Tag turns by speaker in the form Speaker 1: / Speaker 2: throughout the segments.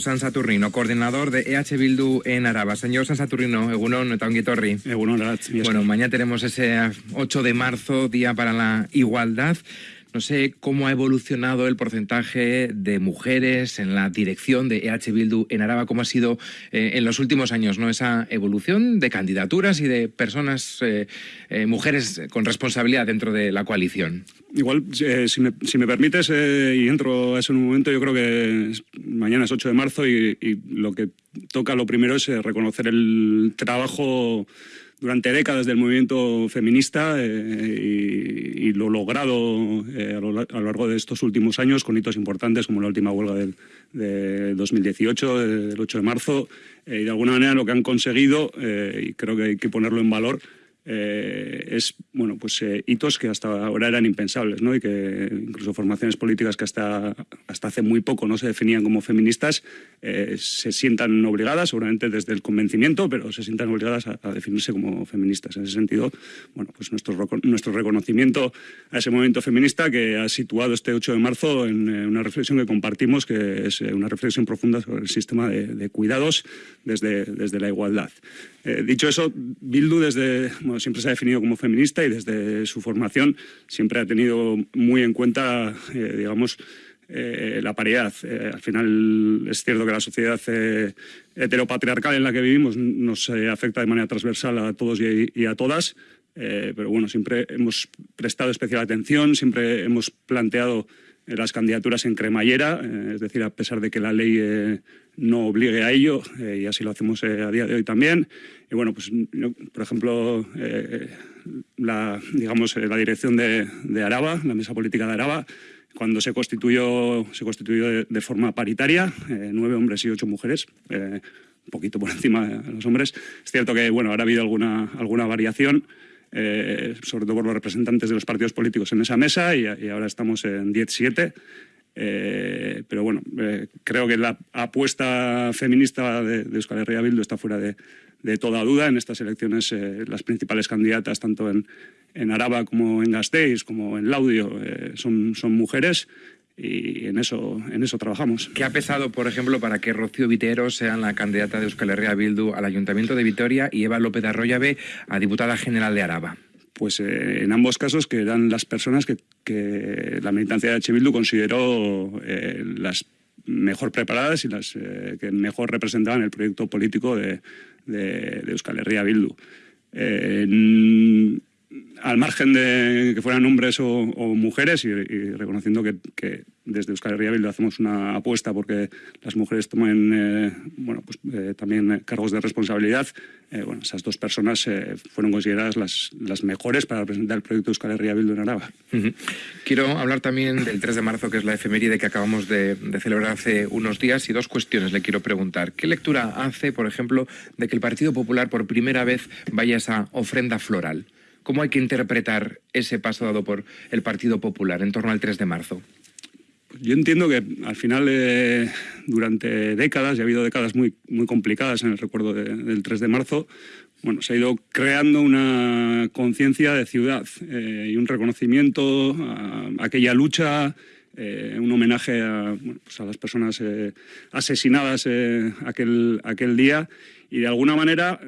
Speaker 1: San Saturnino, coordinador de EH Bildu en Araba. Señor San Saturnino, Egunon, Egunon, Bueno, mañana tenemos ese 8 de marzo, Día para la Igualdad. No sé cómo ha evolucionado el porcentaje de mujeres en la dirección de EH Bildu en Araba, cómo ha sido eh, en los últimos años, ¿no? Esa evolución de candidaturas y de personas, eh, eh, mujeres con responsabilidad dentro de la coalición.
Speaker 2: Igual, si me, permites, y entro a eso en un momento, yo creo que mañana es 8 de marzo y lo que toca lo primero es reconocer el trabajo durante décadas del movimiento feminista eh, y, lo logrado eh, a, lo, largo de estos últimos años con hitos importantes como la última huelga del, de 2018, del 8 de marzo, eh, y de alguna manera lo que han conseguido, y creo que hay que ponerlo en valor, eh, es bueno pues eh, hitos que hasta ahora eran impensables ¿no? y que incluso formaciones políticas que hasta, hasta hace muy poco no se definían como feministas eh, se sientan obligadas, seguramente desde el convencimiento, pero se sientan obligadas a, definirse como feministas. En ese sentido, bueno, pues nuestro, nuestro reconocimiento a ese movimiento feminista que ha situado este 8 de marzo en una reflexión que compartimos, que es una reflexión profunda sobre el sistema de, de cuidados desde, desde la igualdad. Dicho eso, Bildu desde siempre se ha definido como feminista y desde su formación siempre ha tenido muy en cuenta, eh, digamos, eh, la paridad. Eh, al final es cierto que la sociedad heteropatriarcal en la que vivimos nos afecta de manera transversal a todos y, a todas, pero bueno, siempre hemos prestado especial atención, siempre hemos planteado las candidaturas en cremallera, es decir, a pesar de que la ley no obligue a ello, y así lo hacemos a día de hoy también. Y bueno, pues por ejemplo, eh, la, digamos, eh, la dirección de, Araba, la mesa política de Araba, cuando se constituyó, se constituyó de, forma paritaria, eh, nueve hombres y ocho mujeres, un poquito por encima de los hombres. Es cierto que bueno, ahora ha habido alguna, alguna variación, sobre todo por los representantes de los partidos políticos en esa mesa, y, ahora estamos en 17. pero bueno, creo que la apuesta feminista de, de Euskal Herria Bildu está fuera de, de toda duda. En estas elecciones eh, las principales candidatas, tanto en, en, Araba como en Gasteiz, como en Laudio, eh, son, son mujeres y en eso, en eso trabajamos.
Speaker 1: ¿Qué ha pesado, por ejemplo, para que Rocío Vitero sea la candidata de Euskal Herria Bildu al Ayuntamiento de Vitoria y Eva López de Arroyave a diputada general de Araba?
Speaker 2: Pues eh, en ambos casos que eran las personas que, que la militancia de. Bildu consideró las mejor preparadas y las que mejor representaban el proyecto político de, de, Euskal Herria Bildu. Al margen de que fueran hombres o, mujeres y, reconociendo que, desde Euskal Herria Bildu hacemos una apuesta porque las mujeres tomen eh, bueno, pues, eh, también cargos de responsabilidad, eh, bueno, esas dos personas fueron consideradas las, las mejores para presentar el proyecto Euskal Herria Bildu en Araba.
Speaker 1: Quiero hablar también del 3 de marzo, que es la efeméride que acabamos de, de celebrar hace unos días, y dos cuestiones le quiero preguntar. ¿Qué lectura hace, por ejemplo, de que el Partido Popular por primera vez vaya a esa ofrenda floral? ¿Cómo hay que interpretar ese paso dado por el Partido Popular en torno al 3 de marzo?
Speaker 2: Yo entiendo que al final, eh, durante décadas, y ha habido décadas muy, muy complicadas en el recuerdo del 3 de marzo, bueno, se ha ido creando una conciencia de ciudad eh, y un reconocimiento a, aquella lucha, eh, un homenaje a, pues las personas asesinadas aquel, aquel día y de alguna manera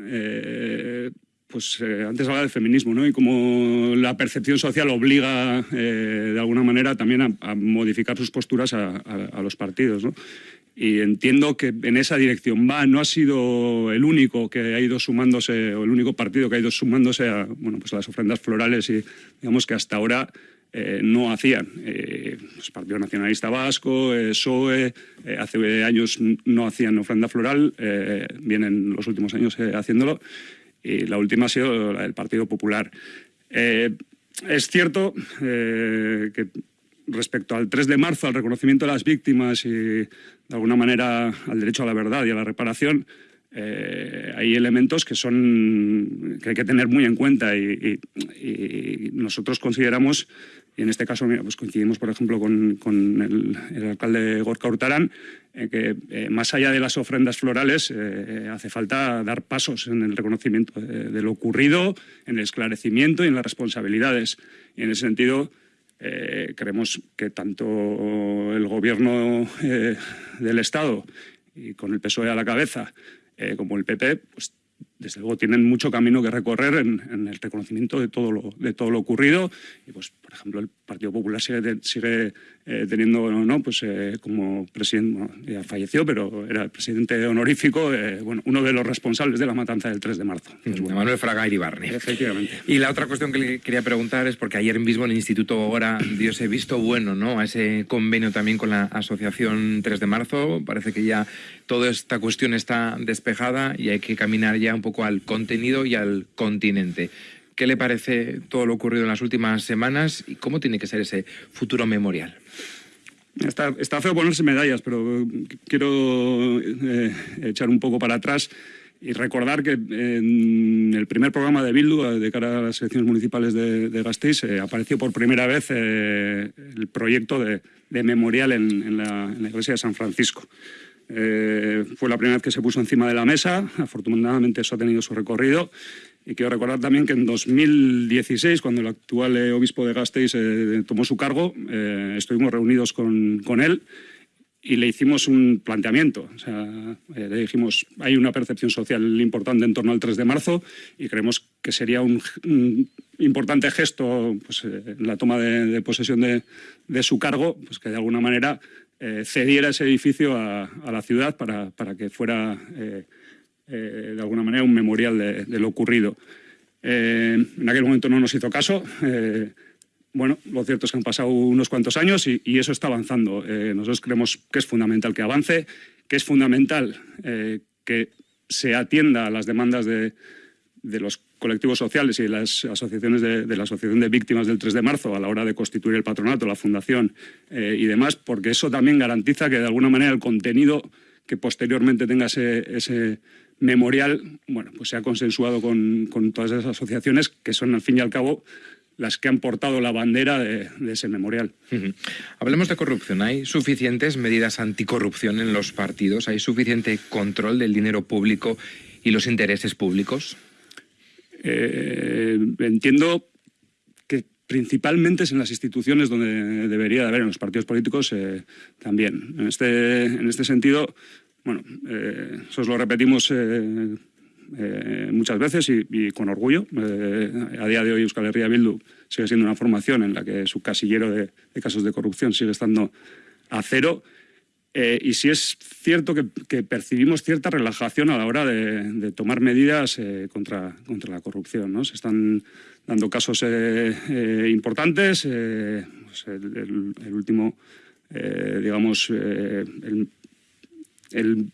Speaker 2: pues eh, antes hablaba de feminismo, ¿no? Y como la percepción social obliga eh, de alguna manera también a, modificar sus posturas a, los partidos, ¿no? Y entiendo que en esa dirección va, no ha sido el único que ha ido sumándose, o el único partido que ha ido sumándose a, bueno, pues a las ofrendas florales y digamos que hasta ahora eh, no hacían. el pues Partido Nacionalista Vasco, PSOE, hace años no hacían ofrenda floral, vienen los últimos años haciéndolo y la última ha sido la del Partido Popular. Eh, es cierto eh, que respecto al 3 de marzo, al reconocimiento de las víctimas y de alguna manera al derecho a la verdad y a la reparación, eh, hay elementos que son que hay que tener muy en cuenta y, nosotros consideramos y en este caso pues coincidimos por ejemplo con, el, alcalde Gorka Hurtarán que eh, más allá de las ofrendas florales eh, hace falta dar pasos en el reconocimiento de, lo ocurrido, en el esclarecimiento y en las responsabilidades. Y en ese sentido creemos que tanto el gobierno del Estado y con el PSOE a la cabeza, como el PP, pues desde luego tienen mucho camino que recorrer en, el reconocimiento de todo, lo, de todo lo ocurrido. Y pues, por ejemplo, el Partido Popular sigue, sigue eh, teniendo, no, pues eh, como presidente, ya falleció, pero era el presidente honorífico, eh, bueno, uno de los responsables de la matanza del 3 de marzo.
Speaker 1: Pues Manuel Fraga Iribarne.
Speaker 2: Efectivamente.
Speaker 1: Y la otra cuestión que le quería preguntar es porque ayer mismo en el Instituto ahora dio ese visto bueno, ¿no? A ese convenio también con la Asociación 3 de marzo. Parece que ya toda esta cuestión está despejada y hay que caminar ya un poco al contenido y al continente. ¿Qué le parece todo lo ocurrido en las últimas semanas y cómo tiene que ser ese futuro memorial?
Speaker 2: Está, está feo ponerse medallas, pero quiero eh, echar un poco para atrás y recordar que en el primer programa de Bildu, de cara a las elecciones municipales de, de Gasteiz, eh, apareció por primera vez eh, el proyecto de, memorial en, la, iglesia de San Francisco. Fue la primera vez que se puso encima de la mesa, afortunadamente eso ha tenido su recorrido y quiero recordar también que en 2016, cuando el actual eh, obispo de Gasteiz eh, tomó su cargo, eh, estuvimos reunidos con, con, él y le hicimos un planteamiento. Le dijimos, hay una percepción social importante en torno al 3 de marzo y creemos que sería un, importante gesto pues, en la toma de, posesión de, de, su cargo, pues que de alguna manera cediera ese edificio a, la ciudad para, para que fuera eh, de alguna manera, un memorial de, lo ocurrido. Eh, en aquel momento no nos hizo caso. Eh, bueno, lo cierto es que han pasado unos cuantos años y, eso está avanzando. nosotros creemos que es fundamental que avance, que es fundamental que se atienda a las demandas de, los colectivos sociales y las asociaciones de, de, la Asociación de Víctimas del 3 de marzo a la hora de constituir el patronato, la fundación y demás, porque eso también garantiza que de alguna manera el contenido que posteriormente tenga ese, memorial, bueno, pues se ha consensuado con, todas esas asociaciones que son al fin y al cabo las que han portado la bandera de, ese memorial.
Speaker 1: Hablemos de corrupción. ¿Hay suficientes medidas anticorrupción en los partidos? ¿Hay suficiente control del dinero público y los intereses públicos?
Speaker 2: Eh, entiendo que principalmente es en las instituciones donde debería de haber, en los partidos políticos eh, también. En este, en este sentido, bueno, eh, eso lo repetimos eh, muchas veces y, con orgullo. a día de hoy Euskal Herria Bildu sigue siendo una formación en la que su casillero de, casos de corrupción sigue estando a cero. Y sí es cierto que, percibimos cierta relajación a la hora de, tomar medidas contra, contra la corrupción. ¿no? Se están dando casos importantes. Pues el, último, digamos, el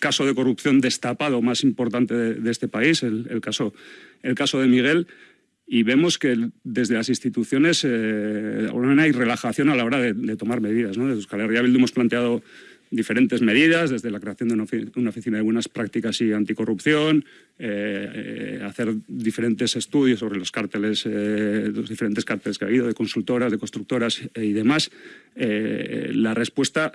Speaker 2: caso de corrupción destapado más importante de, este país, el, caso, el caso de Miguel, y vemos que desde las instituciones eh, hay relajación a la hora de, tomar medidas. ¿no? Desde Euskal Herria hemos planteado diferentes medidas, desde la creación de una, oficina de buenas prácticas y anticorrupción, eh, eh, hacer diferentes estudios sobre los cárteles, eh, los diferentes cárteles que ha habido, de consultoras, de constructoras y demás. la respuesta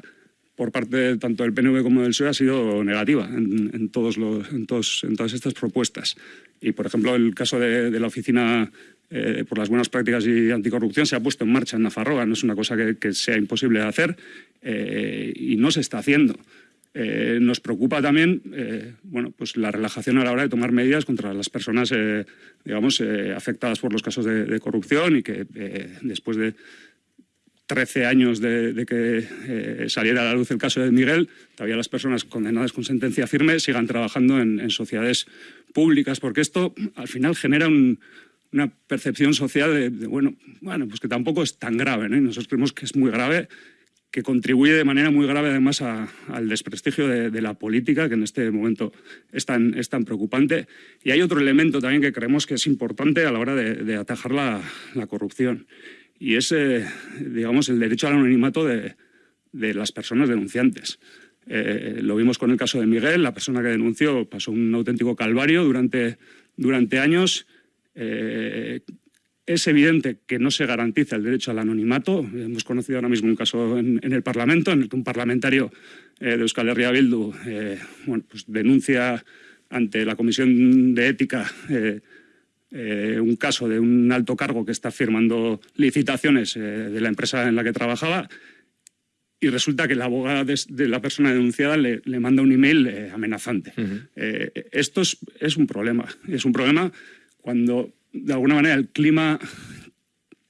Speaker 2: por parte tanto del PNV como del PSOE ha sido negativa en, todos los, en, todos, en todas estas propuestas. Y, por ejemplo, el caso de, la Oficina eh, por las Buenas Prácticas y Anticorrupción se ha puesto en marcha en Nafarroa. No es una cosa que, sea imposible de hacer eh, y no se está haciendo. Eh, nos preocupa también bueno, pues la relajación a la hora de tomar medidas contra las personas digamos, afectadas por los casos de corrupción y que después de 13 años de, que eh, saliera a la luz el caso de Miguel, todavía las personas condenadas con sentencia firme sigan trabajando en, sociedades públicas, porque esto al final genera una percepción social de, bueno, bueno, pues que tampoco es tan grave. ¿no? nosotros creemos que es muy grave, que contribuye de manera muy grave además al desprestigio de, la política, que en este momento es tan, es tan, preocupante. Y hay otro elemento también que creemos que es importante a la hora de, atajar la corrupción y es, eh, digamos, el derecho al anonimato de, las personas denunciantes. Eh, lo vimos con el caso de Miguel, la persona que denunció pasó un auténtico calvario durante, durante años. Eh, es evidente que no se garantiza el derecho al anonimato. Hemos conocido ahora mismo un caso en, el Parlamento en el que un parlamentario de Euskal Herria Bildu bueno, pues denuncia ante la Comisión de Ética eh, un caso de un alto cargo que está firmando licitaciones eh, de la empresa en la que trabajaba y resulta que la abogada de, la persona denunciada le, manda un email eh, amenazante. Esto es, es, un problema. Es un problema cuando, de alguna manera, el clima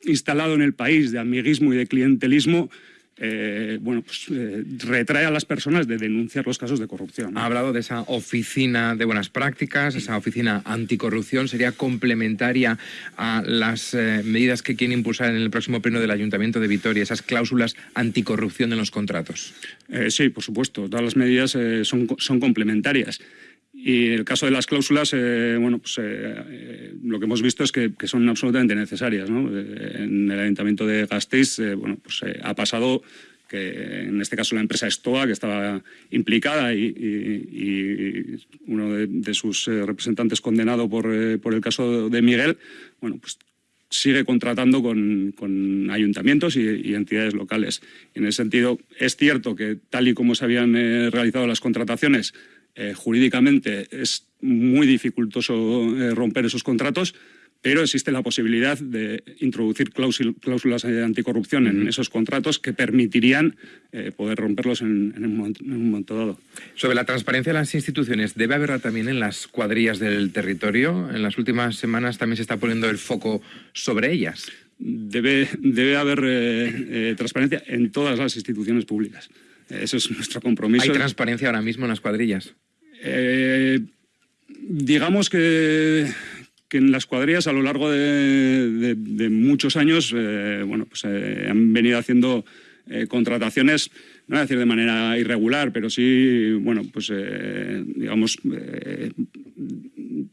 Speaker 2: instalado en el país de amiguismo y de clientelismo eh, bueno, pues, eh, retrae a las personas de denunciar los casos de corrupción.
Speaker 1: Ha hablado de esa oficina de buenas prácticas, esa oficina anticorrupción, sería complementaria a las eh, medidas que quieren impulsar en el próximo pleno del Ayuntamiento de Vitoria, esas cláusulas anticorrupción en los contratos.
Speaker 2: sí, por supuesto, todas las medidas son, son complementarias. Y el caso de las cláusulas, eh, bueno, pues, eh, lo que hemos visto es que, son absolutamente necesarias. Eh, en el ayuntamiento de Gasteiz, bueno, pues ha pasado que en este caso la empresa Estoa, que estaba implicada y, uno de, sus representantes condenado por, el caso de Miguel, bueno, pues sigue contratando con, ayuntamientos y, entidades locales. En ese sentido, es cierto que tal y como se habían realizado las contrataciones, eh, jurídicamente es muy dificultoso eh, romper esos contratos, pero existe la posibilidad de introducir cláusulas de anticorrupción en esos contratos que permitirían eh, poder romperlos en, un, momento dado.
Speaker 1: Sobre la transparencia de las instituciones, ¿debe haberla también en las cuadrillas del territorio? En las últimas semanas también se está poniendo el foco sobre ellas.
Speaker 2: Debe, debe haber transparencia en todas las instituciones públicas. Eso es nuestro compromiso.
Speaker 1: ¿Hay transparencia ahora mismo en las cuadrillas?
Speaker 2: Eh, digamos que, en las cuadrillas a lo largo de, muchos años eh, bueno, pues, eh, han venido haciendo contrataciones, no voy a decir de manera irregular, pero sí, bueno, pues digamos,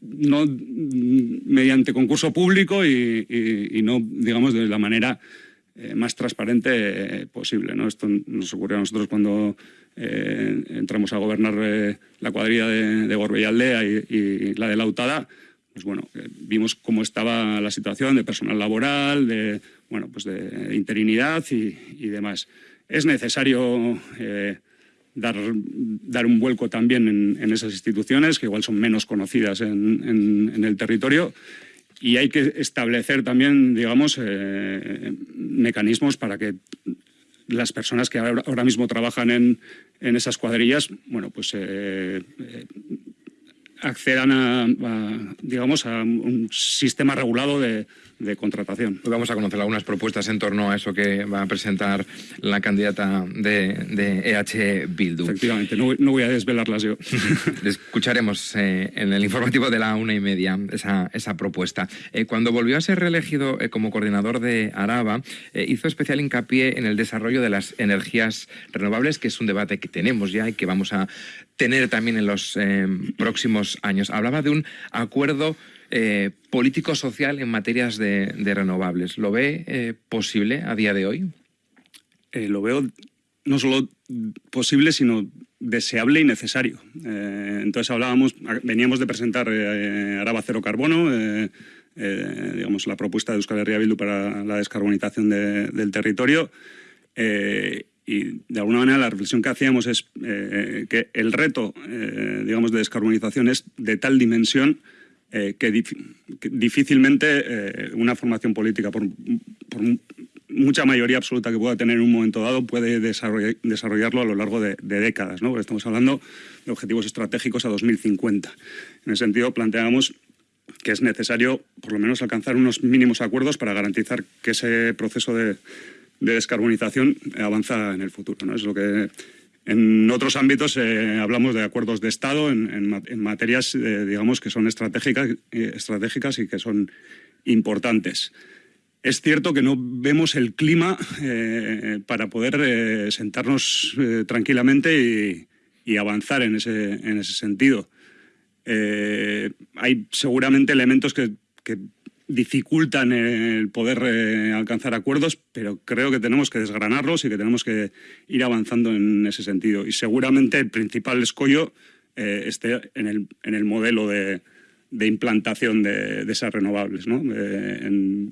Speaker 2: no mediante concurso público y, no, digamos, de la manera más transparente posible. ¿no? Esto nos ocurrió a nosotros cuando eh, entramos a gobernar eh, la cuadrilla de, de Gorbella y, la de Lautada, pues bueno, eh, vimos cómo estaba la situación de personal laboral, de, bueno, pues de interinidad y, demás. Es necesario dar, dar un vuelco también en, esas instituciones, que igual son menos conocidas en, el territorio, y hay que establecer también, digamos, mecanismos para que las personas que ahora mismo trabajan en, en esas cuadrillas, bueno, pues eh, eh, accedan a, digamos, a un sistema regulado de, contratación.
Speaker 1: Pues vamos a conocer algunas propuestas en torno a eso que va a presentar la candidata de, EH Bildu.
Speaker 2: Efectivamente, no, voy a desvelarlas yo.
Speaker 1: Escucharemos eh, en el informativo de la una y media esa, esa propuesta. Eh, cuando volvió a ser reelegido eh, como coordinador de Araba, hizo especial hincapié en el desarrollo de las energías renovables, que es un debate que tenemos ya y que vamos a tener también en los próximos años. Hablaba de un acuerdo eh, político-social en materias de, renovables. ¿Lo ve eh, posible a día de hoy?
Speaker 2: Eh, lo veo no solo posible, sino deseable y necesario. entonces hablábamos, veníamos de presentar Araba Cero Carbono, digamos la propuesta de Euskal Herria Bildu para la descarbonización del territorio. Y de alguna manera la reflexión que hacíamos es que el reto, digamos, de descarbonización es de tal dimensión eh, que, difícilmente eh, una formación política, por, mucha mayoría absoluta que pueda tener en un momento dado, puede desarrollarlo a lo largo de, décadas. ¿no? estamos hablando de objetivos estratégicos a 2050. En ese sentido, planteamos que es necesario, por lo menos, alcanzar unos mínimos acuerdos para garantizar que ese proceso de, descarbonización avanza en el futuro. ¿no? Es lo que en otros ámbitos eh, hablamos de acuerdos de Estado en, materias, eh, digamos, que son estratégicas, eh, estratégicas y que son importantes. Es cierto que no vemos el clima para poder sentarnos tranquilamente y, avanzar en ese, en ese sentido. hay seguramente elementos que dificultan el poder eh, alcanzar acuerdos, pero creo que tenemos que desgranarlos y que tenemos que ir avanzando en ese sentido. Y seguramente el principal escollo eh, esté en el, en el modelo de, de implantación de, de, esas renovables. ¿no? Eh,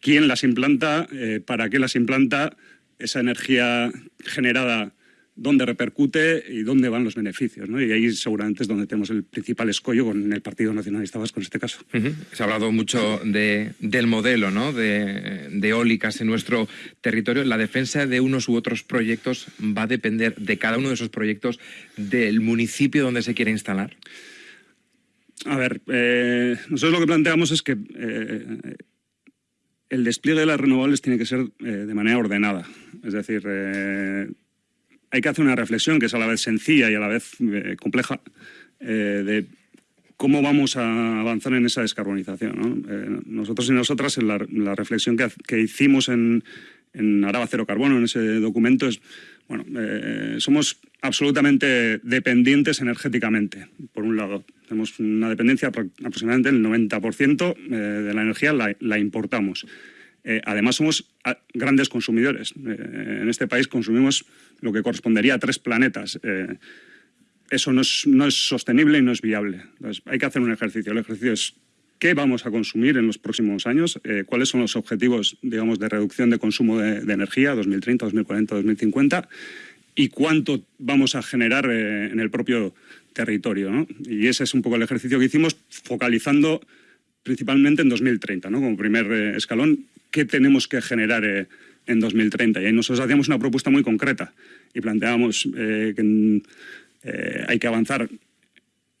Speaker 2: ¿Quién las implanta? ¿Para qué las implanta? Esa energía generada dónde repercute y dónde van los beneficios. ¿no? Y ahí seguramente es donde tenemos el principal escollo con el Partido Nacionalista Vasco en este caso.
Speaker 1: Se ha hablado mucho de, del modelo ¿no? de, de, eólicas en nuestro territorio. La defensa de unos u otros proyectos va a depender de cada uno de esos proyectos del municipio donde se quiere instalar.
Speaker 2: A ver, eh, nosotros lo que planteamos es que eh, el despliegue de las renovables tiene que ser eh, de manera ordenada. Es decir, hay que hacer una reflexión que es a la vez sencilla y a la vez compleja de cómo vamos a avanzar en esa descarbonización. nosotros y nosotras, en la, reflexión que, hicimos en, en Araba Cero Carbono, en ese documento, es, bueno, somos absolutamente dependientes energéticamente, por un lado. Tenemos una dependencia aproximadamente del 90% eh, de la energía la, importamos. Eh, además, somos ah, grandes consumidores. Eh, en este país consumimos lo que correspondería a tres planetas. eso no es, no es, sostenible y no es viable. Entonces, hay que hacer un ejercicio. El ejercicio es qué vamos a consumir en los próximos años, cuáles son los objetivos digamos, de reducción de consumo de, de energía 2030, 2040, 2050 y cuánto vamos a generar eh, en el propio territorio. ¿no? Y ese es un poco el ejercicio que hicimos, focalizando principalmente en 2030, ¿no? como primer eh, escalón, qué tenemos que generar eh, en 2030. Y ahí nosotros hacíamos una propuesta muy concreta y planteábamos que hay que avanzar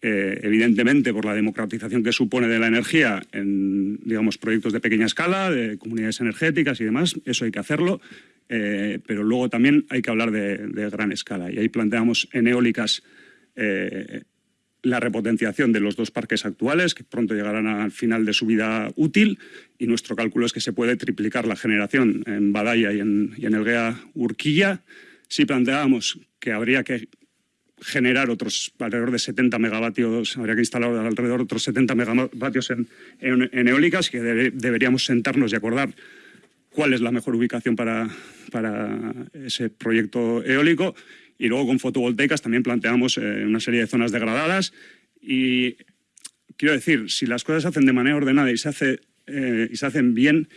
Speaker 2: evidentemente por la democratización que supone de la energía en digamos, proyectos de pequeña escala, de comunidades energéticas y demás, eso hay que hacerlo. Eh, pero luego también hay que hablar de, gran escala. Y ahí planteamos en eólicas eh, la repotenciación de los dos parques actuales, que pronto llegarán al final de su vida útil, y nuestro cálculo es que se puede triplicar la generación en Badaya y en, y en Elguea Urquilla. Si planteábamos que habría que generar otros alrededor de 70 megavatios, habría que instalar alrededor de otros 70 megavatios en, eólicas, que deberíamos sentarnos y acordar cuál es la mejor ubicación para, para ese proyecto eólico. Y luego con fotovoltaicas también planteamos eh, una serie de zonas degradadas. Y quiero decir, si las cosas se hacen de manera ordenada y se, hace, eh, y se hacen bien,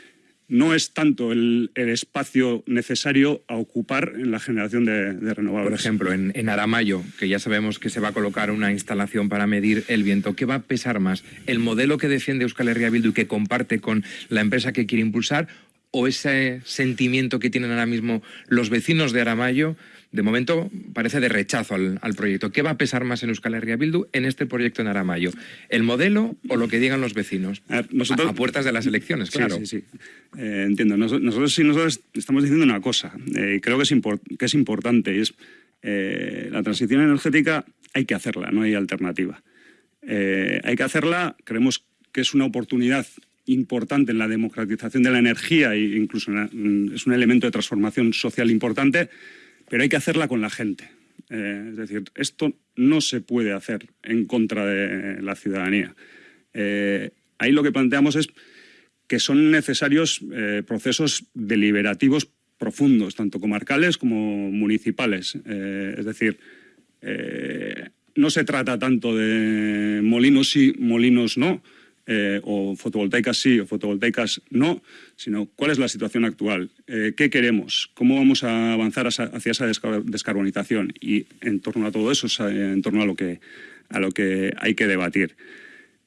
Speaker 2: no es tanto el, espacio necesario a ocupar en la generación de, renovables.
Speaker 1: Por ejemplo, en, Aramayo, que ya sabemos que se va a colocar una instalación para medir el viento, ¿qué va a pesar más? ¿El modelo que defiende Euskal Herria Bildu y que comparte con la empresa que quiere impulsar o ese sentimiento que tienen ahora mismo los vecinos de Aramayo, de momento parece de rechazo al, proyecto. ¿Qué va a pesar más en Euskal Herria Bildu en este proyecto en Aramayo? ¿El modelo o lo que digan los vecinos? A, puertas de las elecciones, claro.
Speaker 2: Sí, sí, eh, entiendo. nosotros sí nosotros estamos diciendo una cosa, eh, creo que es, que es importante, es eh, la transición energética hay que hacerla, no hay alternativa. hay que hacerla, creemos que es una oportunidad importante en la democratización de la energía e incluso es un elemento de transformación social importante, pero hay que hacerla con la gente. Eh, es decir, esto no se puede hacer en contra de la ciudadanía. Eh, ahí lo que planteamos es que son necesarios eh, procesos deliberativos profundos, tanto comarcales como municipales. es decir, no se trata tanto de molinos sí, molinos no, eh, o fotovoltaicas sí o fotovoltaicas no, sino cuál es la situación actual, eh, qué queremos, cómo vamos a avanzar hacia esa descarbonización y en torno a todo eso, en torno a lo que, a lo que hay que debatir.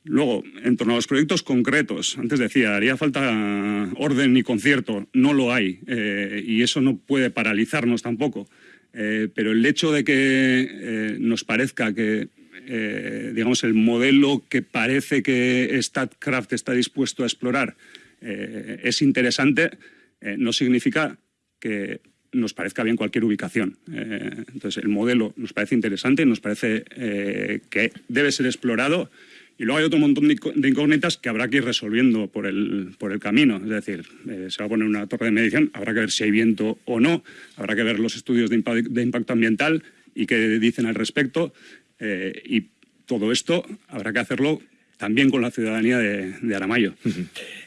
Speaker 2: Luego, en torno a los proyectos concretos, antes decía, haría falta orden y concierto, no lo hay, eh, y eso no puede paralizarnos tampoco. pero el hecho de que nos parezca que eh, digamos, el modelo que parece que StatCraft está dispuesto a explorar eh, es interesante, eh, no significa que nos parezca bien cualquier ubicación. entonces, el modelo nos parece interesante, nos parece que debe ser explorado y luego hay otro montón de incógnitas que habrá que ir resolviendo por el, por el camino. Es decir, se va a poner una torre de medición, habrá que ver si hay viento o no, habrá que ver los estudios de, de impacto ambiental y qué dicen al respecto. Eh, y todo esto habrá que hacerlo también con la ciudadanía de, Aramayo.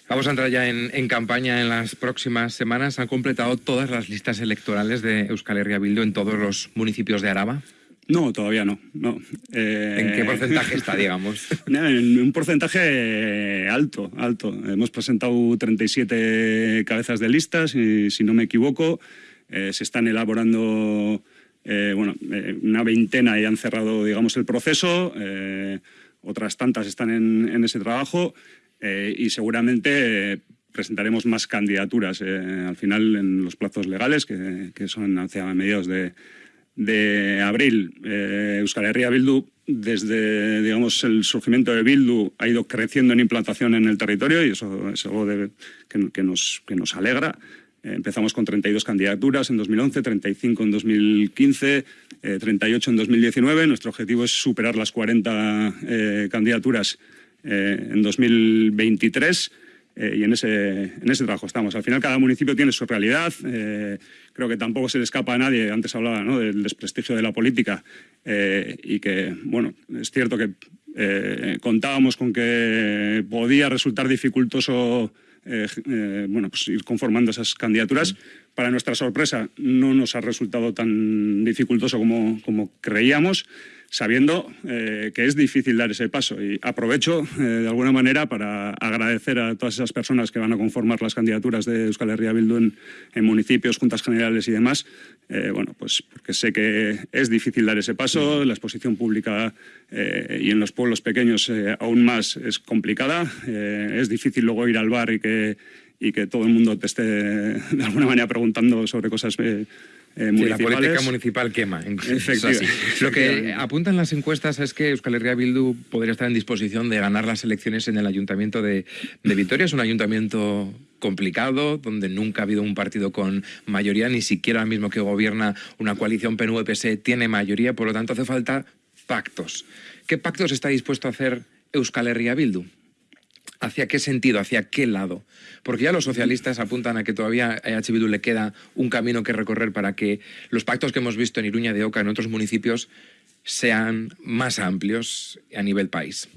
Speaker 1: Vamos a entrar ya en, campaña en las próximas semanas. ¿Han completado todas las listas electorales de Euskal Herria Bildu en todos los municipios de Araba?
Speaker 2: No, todavía no. no.
Speaker 1: ¿En qué porcentaje está, digamos?
Speaker 2: En un porcentaje alto, alto. Hemos presentado 37 cabezas de listas, y, si no me equivoco. Eh, se están elaborando bueno, una veintena ya han cerrado, digamos, el proceso, otras tantas están en, ese trabajo y seguramente presentaremos más candidaturas al final en los plazos legales, que, son hacia mediados de, de abril. Euskal Herria Bildu desde digamos, el surgimiento de Bildu ha ido creciendo en implantación en el territorio y eso es algo que, nos, que nos alegra. Eh, empezamos con 32 candidaturas en 2011, 35 en 2015, 38 en 2019. Nuestro objetivo es superar las 40 eh, candidaturas eh, en 2023 eh, y en ese, en ese trabajo estamos. Al final cada municipio tiene su realidad, eh, creo que tampoco se le escapa a nadie, antes hablaba del desprestigio de la política eh, y que, bueno, es cierto que contábamos con que podía resultar dificultoso bueno, pues ir conformando esas candidaturas. Para nuestra sorpresa, no nos ha resultado tan dificultoso como, como creíamos sabiendo eh, que es difícil dar ese paso. Y aprovecho eh, de alguna manera para agradecer a todas esas personas que van a conformar las candidaturas de Euskal Herria Bildu en, municipios, juntas generales y demás. Eh, bueno, pues porque sé que es difícil dar ese paso, la exposición pública y en los pueblos pequeños aún más es complicada. es difícil luego ir al bar y que, y que todo el mundo te esté de alguna manera preguntando sobre cosas
Speaker 1: eh, la política municipal quema. Lo que apuntan las encuestas es que Euskal Herria Bildu podría estar en disposición de ganar las elecciones en el ayuntamiento de, Vitoria. Es un ayuntamiento complicado, donde nunca ha habido un partido con mayoría, ni siquiera el mismo que gobierna una coalición PNV-PS tiene mayoría, por lo tanto hace falta pactos. ¿Qué pactos está dispuesto a hacer Euskal Herria Bildu? ¿Hacia qué sentido? ¿Hacia qué lado? Porque ya los socialistas apuntan a que todavía a EH le queda un camino que recorrer para que los pactos que hemos visto en Iruña de Oca, en otros municipios, sean más amplios a nivel país.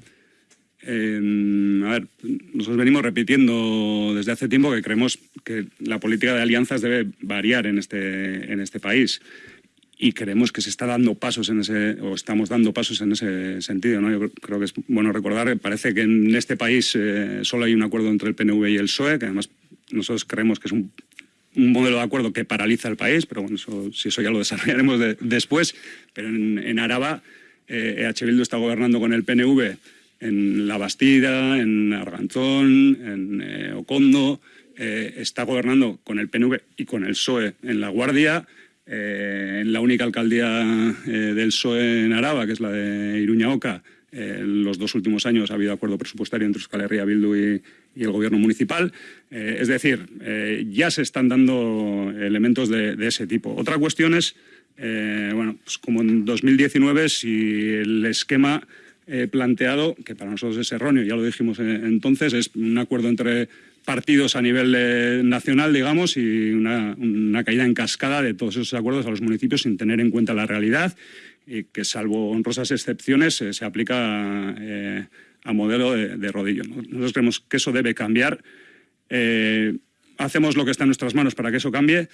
Speaker 2: Em, a ver, nosotros venimos repitiendo desde hace tiempo que creemos que la política de alianzas debe variar en este, en este país y creemos que se está dando pasos en ese, o estamos dando pasos en ese sentido. ¿no? Yo creo que es bueno recordar parece que en este país eh, solo hay un acuerdo entre el PNV y el PSOE, que además nosotros creemos que es un, modelo de acuerdo que paraliza el país, pero bueno, eso, si eso ya lo desarrollaremos después. Pero en, Araba, eh, EH Bildu está gobernando con el PNV en La Bastida, en Arganzón, en eh, Ocondo, eh, está gobernando con el PNV y con el PSOE en La Guardia, eh, en la única alcaldía eh, del PSOE en Araba, que es la de Iruña Oca, eh, los dos últimos años ha habido acuerdo presupuestario entre Euskal Herria Bildu y, el gobierno municipal. es decir, ya se están dando elementos de, ese tipo. Otra cuestión es, bueno, pues como en 2019, si el esquema planteado, que para nosotros es erróneo, ya lo dijimos entonces, es un acuerdo entre partidos a nivel eh, nacional, digamos, y una, caída en cascada de todos esos acuerdos a los municipios sin tener en cuenta la realidad y que, salvo honrosas excepciones, eh, se aplica eh, a modelo de, rodillo. Nosotros creemos que eso debe cambiar. hacemos lo que está en nuestras manos para que eso cambie,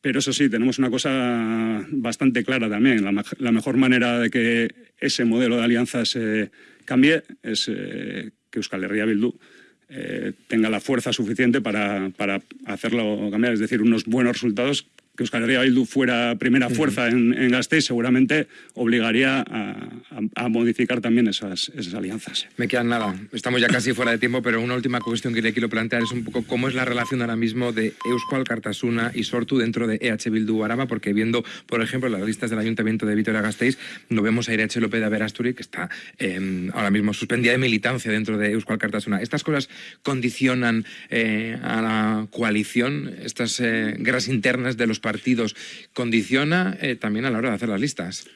Speaker 2: pero eso sí, tenemos una cosa bastante clara también. La, mejor manera de que ese modelo de alianzas cambie es que Euskal Herria Bildu eh, tenga la fuerza suficiente para, para hacerlo cambiar, es decir, unos buenos resultados que Euskal Herria Bildu fuera primera fuerza en, en Gasteiz seguramente obligaría a, modificar también esas, esas, alianzas.
Speaker 1: Me quedan nada, estamos ya casi fuera de tiempo, pero una última cuestión que le quiero plantear es un poco cómo es la relación ahora mismo de Euskal, Cartasuna y Sortu dentro de EH Bildu Araba, porque viendo, por ejemplo, las listas del Ayuntamiento de Vitoria-Gasteiz, no vemos a EH López de Averasturi, que está em, ahora mismo suspendida de militancia dentro de Euskal Cartasuna. ¿Estas cosas condicionan eh, a la coalición, estas eh, guerras internas de los partidos, condiciona eh, también a la hora de hacer las listas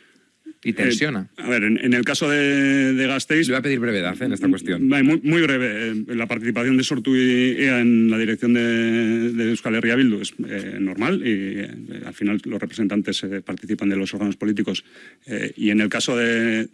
Speaker 1: y tensiona.
Speaker 2: Eh, a ver, en, el caso de, de Gasteiz...
Speaker 1: Le voy a pedir brevedad eh, en esta cuestión.
Speaker 2: Muy, breve. La participación de Sortu y en la dirección de, de Euskal Herria Bildu es normal y al final los representantes participan de los órganos políticos. y en el caso de,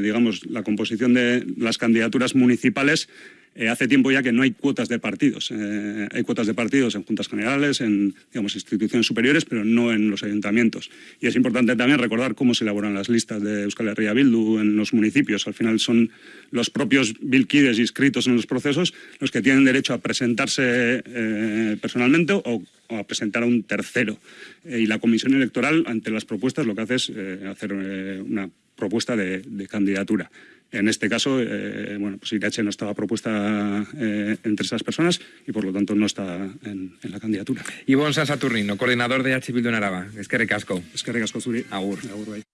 Speaker 2: digamos, la composición de las candidaturas municipales, Eh, hace tiempo ya que no hay cuotas de partidos. Eh, hay cuotas de partidos en juntas generales, en digamos, instituciones superiores, pero no en los ayuntamientos. Y es importante también recordar cómo se elaboran las listas de Euskal Herria Bildu en los municipios. Al final son los propios bilkides inscritos en los procesos los que tienen derecho a presentarse eh, personalmente o, a presentar a un tercero. y la comisión electoral, ante las propuestas, lo que hace es hacer una propuesta de, candidatura. En este caso, eh, bueno, pues Irache no estaba propuesta eh, entre esas personas y por lo tanto no está en, la candidatura.
Speaker 1: Ivonne Saturnino, coordinador de H. Bildu en Araba. Es que recasco.
Speaker 2: Es que recasco, Zuri.
Speaker 1: Agur. Agur,